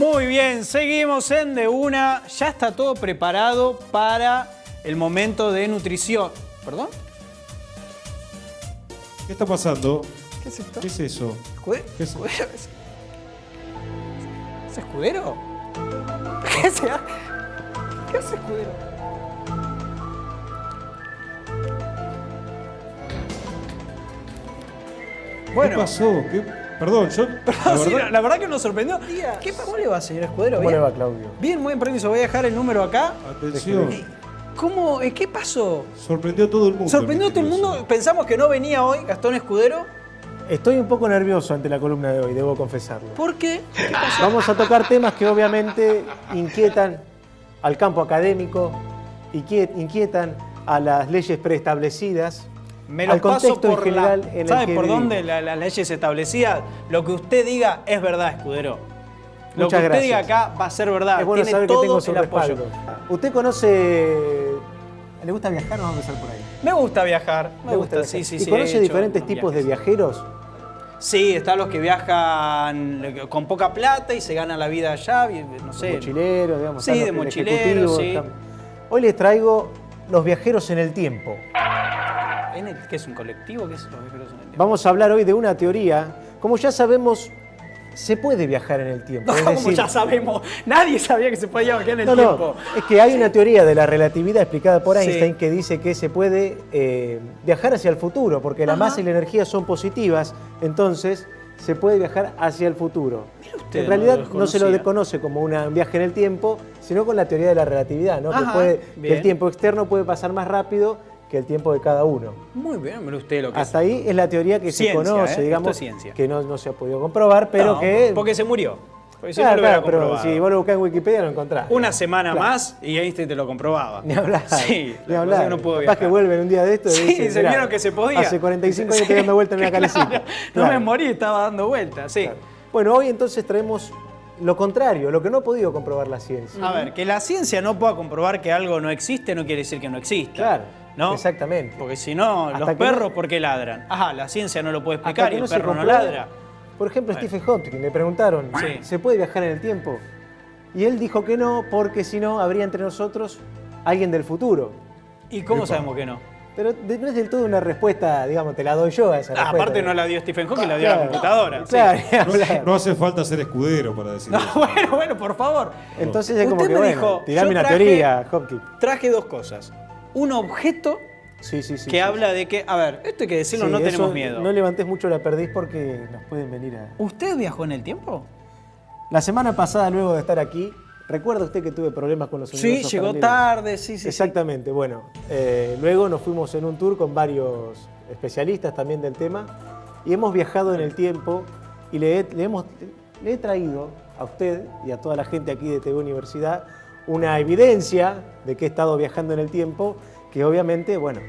Muy bien, seguimos en De Una. Ya está todo preparado para el momento de nutrición. ¿Perdón? ¿Qué está pasando? ¿Qué es esto? ¿Qué es eso? ¿Escude- ¿Qué es- ¿Escudero? ¿Es, ¿Es escudero? ¿Qué? ¿Qué hace escudero? ¿Qué Bueno, pasó? ¿Qué- Perdón, yo. la sí, verdad- la, la verdad que nos sorprendió. ¿Qué, ¿Cómo le va, señor Escudero? ¿Cómo le va, Claudio? Bien, muy bien, permiso. Voy a dejar el número acá. Atención. ¿Cómo? eh, ¿Qué pasó? Sorprendió a todo el mundo. Sorprendió a todo el mundo. Pensamos que no venía hoy Gastón Escudero. Estoy un poco nervioso ante la columna de hoy, debo confesarlo. ¿Por qué? ¿Qué pasó? Vamos a tocar temas que obviamente inquietan al campo académico, inquiet- inquietan a las leyes preestablecidas, Me lo al paso contexto en por general la, en el ¿Sabe que por vivimos. dónde la- las leyes establecidas? Lo que usted diga es verdad, Escudero. Lo Muchas que usted gracias. diga acá va a ser verdad. Es bueno Tiene saber que tengo su el apoyo. ¿Usted conoce... ¿Le gusta viajar o vamos a empezar por ahí? Me gusta viajar. Me ¿Le gusta, viajar? sí, sí, ¿Y sí. conoce diferentes tipos de viajeros? Sí, están los que viajan con poca plata y se ganan la vida allá, no sé. mochileros, digamos. Sí, de mochileros, sí. Hoy les traigo los viajeros en el tiempo. ¿En el- ¿Qué es un colectivo? ¿Qué es los viajeros en el tiempo? Vamos a hablar hoy de una teoría. Como ya sabemos, se puede viajar en el tiempo. No, es como ya sabemos, nadie sabía que se podía viajar en el no, tiempo. no, es que hay una teoría de la relatividad explicada por Sí. Einstein que dice que se puede eh, viajar hacia el futuro, porque la masa y la energía son positivas, entonces se puede viajar hacia el futuro. usted, en realidad no, se lo desconoce como una- un viaje en el tiempo, sino con la teoría de la relatividad, ¿no? que, puede- que el tiempo externo puede pasar más rápido que el tiempo de cada uno. Muy bien, mire usted lo que Hasta ahí es la teoría que Ciencia, se conoce, ¿eh? digamos, ciencia. que no, no se ha podido comprobar, pero No, que... Porque se murió. Porque si Claro, no lo hubiera claro, pero si vos lo buscás en Wikipedia lo encontrás. Una semana Claro. más y Einstein te lo comprobaba. Ni hablar. Sí, ni hablar. que no puedo Capaz viajar. que vuelven un día de esto y Sí, dicen, se "Mirá, vieron que se podía. Hace 45 años estoy dando vuelta en una calecita. No me morí, estaba dando vueltas, sí. Bueno, hoy entonces traemos lo contrario, lo que no ha podido comprobar la ciencia. A ver, que la ciencia no pueda comprobar que algo no existe no quiere decir que no exista. Claro, ¿no? exactamente. Porque si no, los perros, no- ¿por qué ladran? Ajá, la ciencia no lo puede explicar y el se perro no ladra. Por ejemplo, Bueno. Stephen Hawking, le preguntaron, Sí. ¿se puede viajar en el tiempo? Y él dijo que no, porque si no, habría entre nosotros alguien del futuro. ¿Y cómo sabemos que no? Pero no es del todo una respuesta, digamos, te la doy yo a esa Ah, respuesta. aparte no la dio Stephen Hawking, la dio la computadora. Claro, No, no hace falta ser escudero para decir No, eso. bueno, bueno, por favor. Entonces es como que, me bueno, dijo, tirame yo una traje- teoría, Hopkins. Traje dos cosas. Un objeto Sí, sí, sí. que habla de que, a ver, esto hay que decirlo, no tenemos miedo. No levantes mucho la perdiz porque nos pueden venir a... ¿Usted viajó en el tiempo? La semana pasada, luego de estar aquí, ¿recuerda usted que tuve problemas con los Sí, llegó tarde, sí, sí. sí. Exactamente, bueno, eh, luego nos fuimos en un tour con varios especialistas también del tema y hemos viajado en el tiempo y le he, le hemos, le he traído a usted y a toda la gente aquí de TV Universidad una evidencia de que he estado viajando en el tiempo que obviamente, bueno,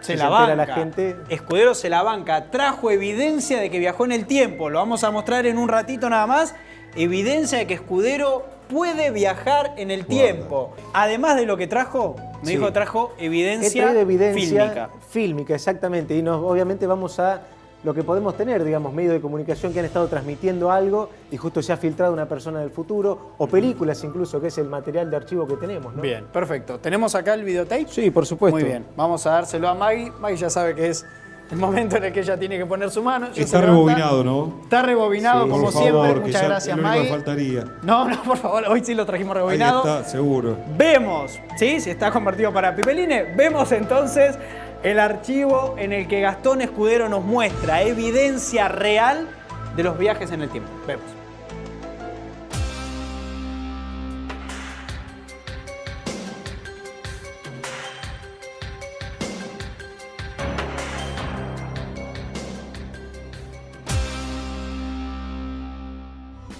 Se la banca. la gente- Escudero se la banca. Trajo evidencia de que viajó en el tiempo. Lo vamos a mostrar en un ratito nada más. Evidencia de que Escudero puede viajar en el tiempo. Además de lo que trajo, me Sí. dijo trajo evidencia, evidencia fílmica. fílmica, exactamente, y nos, obviamente vamos a lo que podemos tener, digamos, medios de comunicación que han estado transmitiendo algo y justo se ha filtrado una persona del futuro, o películas incluso, que es el material de archivo que tenemos, ¿no? Bien, perfecto. ¿Tenemos acá el videotape? Sí, por supuesto. Muy bien. Vamos a dárselo a Maggie. Maggie ya sabe que es el momento en el que ella tiene que poner su mano. Ya Está rebobinado, ¿no? Está rebobinado Sí, como siempre. Muchas ya gracias, Maggie. faltaría. No, no, por favor, hoy sí lo trajimos Ahí rebobinado. está, seguro. Vemos, ¿sí? Si está convertido para Pipeline, vemos entonces el archivo en el que Gastón Escudero nos muestra evidencia real de los viajes en el tiempo. Vemos.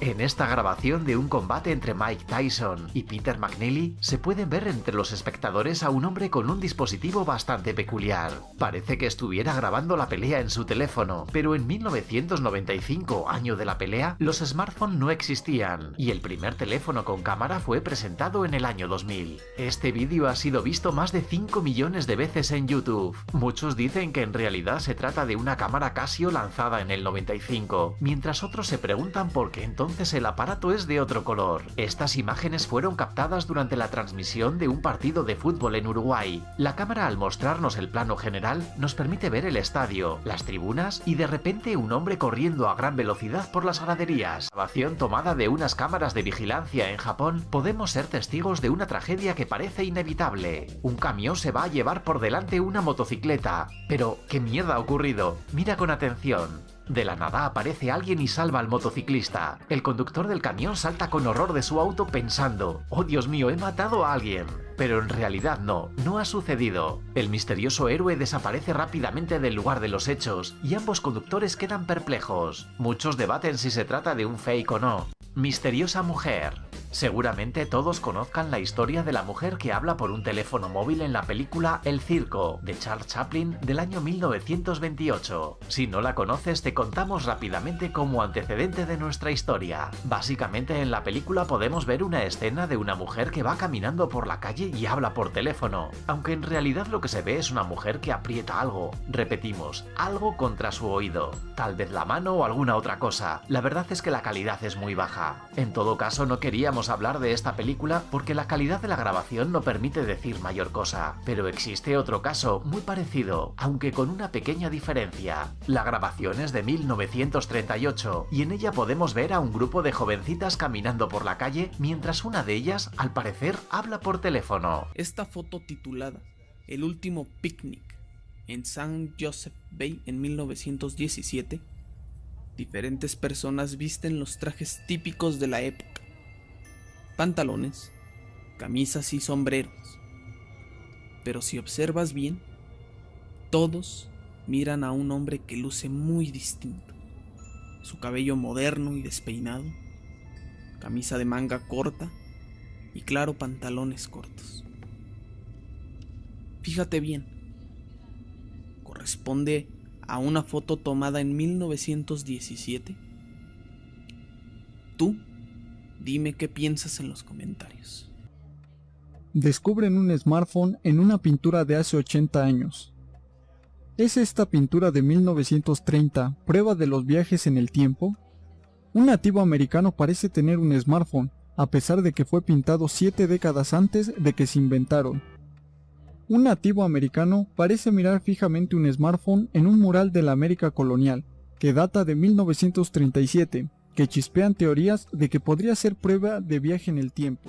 En esta grabación de un combate entre Mike Tyson y Peter McNeely se pueden ver entre los espectadores a un hombre con un dispositivo bastante peculiar. Parece que estuviera grabando la pelea en su teléfono, pero en 1995, año de la pelea, los smartphones no existían y el primer teléfono con cámara fue presentado en el año 2000. Este vídeo ha sido visto más de 5 millones de veces en YouTube. Muchos dicen que en realidad se trata de una cámara Casio lanzada en el 95, mientras otros se preguntan por qué entonces entonces el aparato es de otro color. Estas imágenes fueron captadas durante la transmisión de un partido de fútbol en Uruguay. La cámara al mostrarnos el plano general nos permite ver el estadio, las tribunas y de repente un hombre corriendo a gran velocidad por las graderías. Grabación tomada de unas cámaras de vigilancia en Japón, podemos ser testigos de una tragedia que parece inevitable. Un camión se va a llevar por delante una motocicleta. Pero, ¿qué mierda ha ocurrido? Mira con atención. De la nada aparece alguien y salva al motociclista. El conductor del camión salta con horror de su auto pensando, oh Dios mío, he matado a alguien. Pero en realidad no, no ha sucedido. El misterioso héroe desaparece rápidamente del lugar de los hechos y ambos conductores quedan perplejos. Muchos debaten si se trata de un fake o no. Misteriosa mujer. Seguramente todos conozcan la historia de la mujer que habla por un teléfono móvil en la película El Circo, de Charles Chaplin, del año 1928. Si no la conoces, te contamos rápidamente como antecedente de nuestra historia. Básicamente en la película podemos ver una escena de una mujer que va caminando por la calle y habla por teléfono, aunque en realidad lo que se ve es una mujer que aprieta algo, repetimos, algo contra su oído, tal vez la mano o alguna otra cosa. La verdad es que la calidad es muy baja. En todo caso no queríamos hablar de esta película porque la calidad de la grabación no permite decir mayor cosa, pero existe otro caso muy parecido, aunque con una pequeña diferencia. La grabación es de 1938 y en ella podemos ver a un grupo de jovencitas caminando por la calle mientras una de ellas, al parecer, habla por teléfono. Esta foto titulada El último picnic en San Joseph Bay en 1917, diferentes personas visten los trajes típicos de la época. Pantalones, camisas y sombreros. Pero si observas bien, todos miran a un hombre que luce muy distinto. Su cabello moderno y despeinado, camisa de manga corta y claro pantalones cortos. Fíjate bien, corresponde a una foto tomada en 1917. Tú, dime qué piensas en los comentarios. Descubren un smartphone en una pintura de hace 80 años. ¿Es esta pintura de 1930 prueba de los viajes en el tiempo? Un nativo americano parece tener un smartphone, a pesar de que fue pintado siete décadas antes de que se inventaron. Un nativo americano parece mirar fijamente un smartphone en un mural de la América colonial, que data de 1937, que chispean teorías de que podría ser prueba de viaje en el tiempo.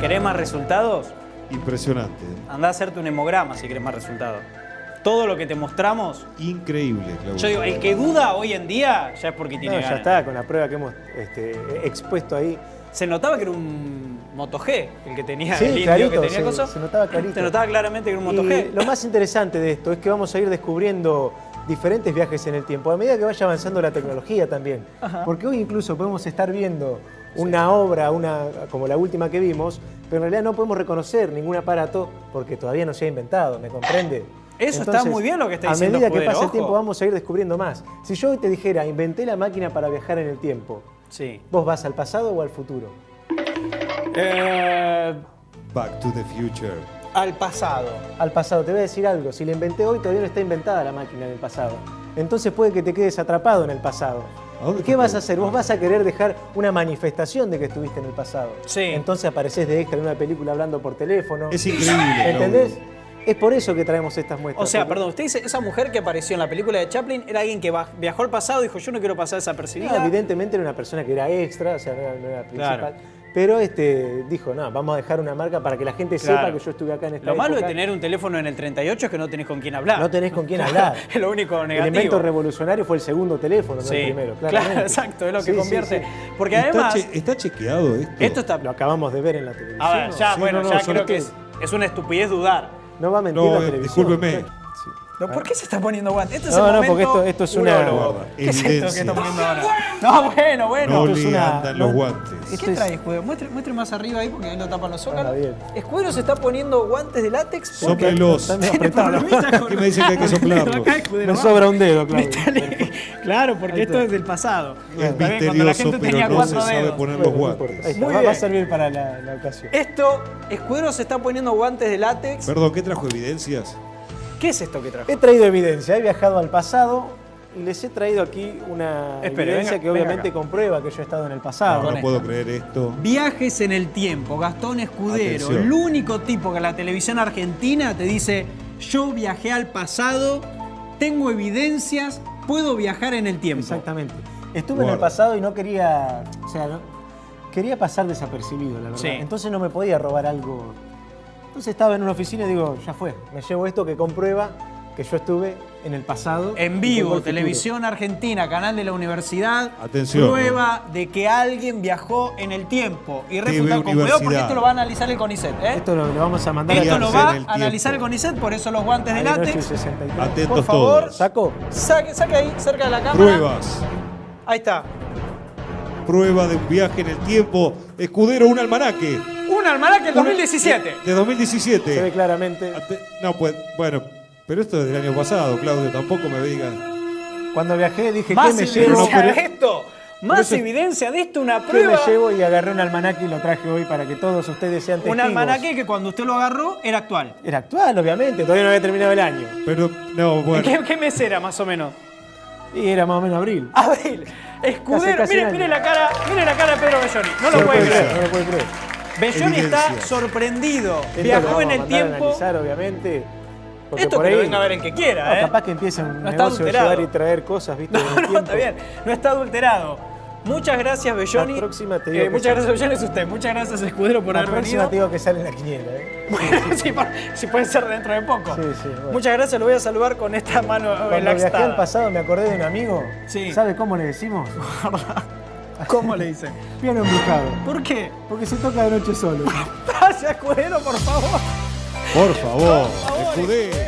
¿Querés más resultados? Impresionante. Anda a hacerte un hemograma si querés más resultados. Todo lo que te mostramos, Increíble, Claudio. yo digo, el que duda hoy en día ya es porque No, tiene ya ganas. está, con la prueba que hemos este, expuesto ahí. Se notaba que era un Moto G el que tenía Sí, el indio clarito, que tenía se- coso. se notaba clarito. Se notaba claramente que era un Moto Y G. lo más interesante de esto es que vamos a ir descubriendo diferentes viajes en el tiempo, a medida que vaya avanzando la tecnología también. Porque hoy incluso podemos estar viendo una obra, una, como la última que vimos, pero en realidad no podemos reconocer ningún aparato porque todavía no se ha inventado, ¿me comprende? Eso está muy bien lo que está diciendo A medida que pasa el tiempo vamos a ir descubriendo más. Si yo hoy te dijera, inventé la máquina para viajar en el tiempo, Sí. ¿vos vas al pasado o al futuro? Eh, Back to the Future. Al pasado. al pasado. Te voy a decir algo, si la inventé hoy todavía no está inventada la máquina en el pasado. Entonces puede que te quedes atrapado en el pasado. ¿A dónde ¿Y qué vas a hacer? Vos vas a querer dejar una manifestación de que estuviste en el pasado. Sí. Entonces apareces de extra en una película hablando por teléfono. Es increíble. ¿Entendés? Es por eso que traemos estas muestras. O sea, perdón, usted dice, esa mujer que apareció en la película de Chaplin era alguien que viajó al pasado y dijo, yo no quiero pasar No, desapercibida. evidentemente era una persona que era extra, o sea, no era, no era principal. Claro. Pero este, dijo, no, vamos a dejar una marca para que la gente sepa Claro. que yo estuve acá en esta Lo malo de tener un teléfono en el 38 es que no tenés con quién hablar. No tenés con quién hablar. es lo único El negativo. invento revolucionario fue el segundo teléfono, no el primero. claro, claramente. exacto, es lo que Sí, convierte. sí. Porque ¿Está, además, che- está chequeado esto? esto está... Lo acabamos de ver en la televisión. A ver, ya, Sí, bueno, no, no, ya creo que que- es, es una estupidez dudar. No va a mentir No, la eh, televisión. discúlpeme. No, ¿Por qué se está poniendo guantes? Este es No, el no, momento porque esto- esto es una- urólogo. Guarda, ¿Qué es esto que evidencia. está poniendo ahora? No, bueno, bueno. No esto es le una- andan no- los guantes. ¿Qué trae Escudero? Muestre, muestre más arriba ahí porque ahí lo tapan los zócalos. bien. Escudero se está poniendo guantes de látex con- ¿Qué me dicen que hay que soplarlo? Me va. sobra un dedo, Claudio. Claro, porque esto es del pasado. Es la misterioso, gente pero tenía no se cuatro sabe poner los no guantes. Muy va, a bien. servir para la, la ocasión. Esto, Escudero se está poniendo guantes de látex. Perdón, ¿qué trajo evidencias? ¿Qué es esto que trajo? He traído evidencia, he viajado al pasado y les he traído aquí una Espere, evidencia venga, que obviamente comprueba que yo he estado en el pasado. no puedo creer esto. Viajes en el tiempo, Gastón Escudero, Atención. el único tipo que en la televisión argentina te dice, yo viajé al pasado, tengo evidencias, puedo viajar en el tiempo. Exactamente. Estuve en el pasado y no quería, o sea, no- quería pasar desapercibido, la verdad. Sí. Entonces no me podía robar algo. Entonces estaba en una oficina y digo, ya fue, me llevo esto que comprueba que yo estuve en el pasado. En vivo, el televisión argentina, canal de la universidad. Atención. Prueba de que alguien viajó en el tiempo. Y refuta con cuidado porque esto lo va a analizar el CONICET. ¿eh? Esto lo, lo vamos a mandar Esto a lo va el a analizar el. CONICET, por eso los guantes de. 63. Atentos Por favor. todos. ¿Saco? Saque, saque ahí, cerca de la cámara. Pruebas. Ahí está. Prueba de un viaje en el tiempo. Escudero, un almanaque. Un almanaque del 2017. De 2017. Se ve claramente. No, pues, bueno, pero esto es del año pasado, Claudio, tampoco me digas. Cuando viajé dije, Más ¿qué me evidencia llevo? de esto. Más eso- evidencia de esto, una ¿Qué me prueba. llevo? Y agarré un almanaque y lo traje hoy para que todos ustedes sean testigos. Un almanaque que cuando usted lo agarró era actual. Era actual, obviamente, todavía no había terminado el año. Pero, no, bueno. ¿Qué, ¿Qué mes era más o menos? Y era más o menos abril. Abril. Escudero. casi mire, un mire la cara, mire la cara de Pedro Belloni. No lo puede creer, no lo puede creer. Belloni está sorprendido. Esto Viajó en el tiempo. analizar, obviamente. Porque Esto por que ahí, lo venga a ver en que quiera, no, ¿eh? capaz que empiece un No negocio de llevar y traer cosas, ¿viste? No, en está bien. No está adulterado. Muchas gracias, Belloni. La próxima te digo Eh, muchas sí. gracias, Belloni, es usted. Muchas gracias, Escudero, por La haber próxima venido. te digo que sale en la quiniela, ¿eh? si, por- si puede ser dentro de poco. Sí, sí, bueno. Muchas gracias, lo voy a saludar con esta mano Cuando viajé relaxada. al pasado me acordé de un amigo. Sí. ¿Sabe cómo le decimos? ¿Cómo le dicen? Piano embrujado. ¿Por qué? Porque se toca de noche solo. Gracias, Escudero, por favor. Por favor, favor. Escudero.